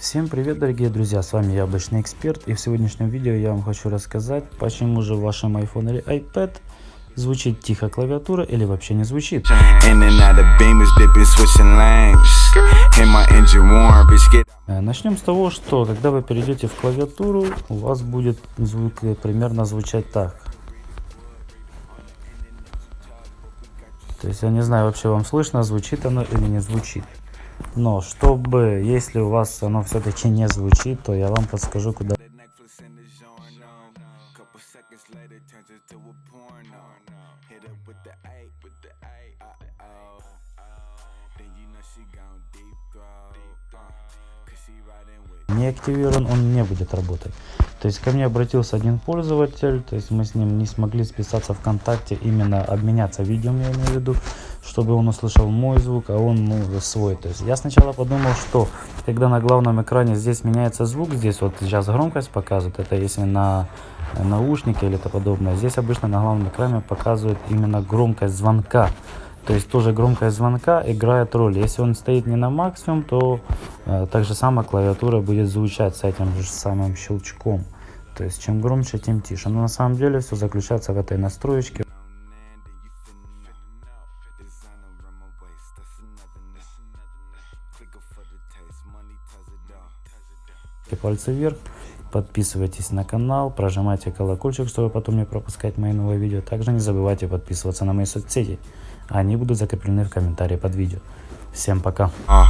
Всем привет дорогие друзья, с вами Яблочный Эксперт и в сегодняшнем видео я вам хочу рассказать, почему же в вашем iPhone или iPad звучит тихо клавиатура или вообще не звучит. Э, начнем с того, что когда вы перейдете в клавиатуру, у вас будет звук примерно звучать так. То есть я не знаю вообще вам слышно, звучит оно или не звучит. Но чтобы, если у вас оно все-таки не звучит, то я вам подскажу, куда... Не активирован, он не будет работать. То есть ко мне обратился один пользователь, то есть мы с ним не смогли списаться ВКонтакте, именно обменяться видео, я имею в виду, чтобы он услышал мой звук, а он ну, свой. То есть я сначала подумал, что когда на главном экране здесь меняется звук, здесь вот сейчас громкость показывает, это если на наушнике или это подобное, здесь обычно на главном экране показывает именно громкость звонка. То есть тоже громкость звонка играет роль. Если он стоит не на максимум, то э, так же самое клавиатура будет звучать с этим же самым щелчком. То есть чем громче, тем тише. Но на самом деле все заключается в этой настроечке. Пальцы вверх. Подписывайтесь на канал, прожимайте колокольчик, чтобы потом не пропускать мои новые видео. Также не забывайте подписываться на мои соцсети. Они будут закреплены в комментарии под видео. Всем пока. Uh,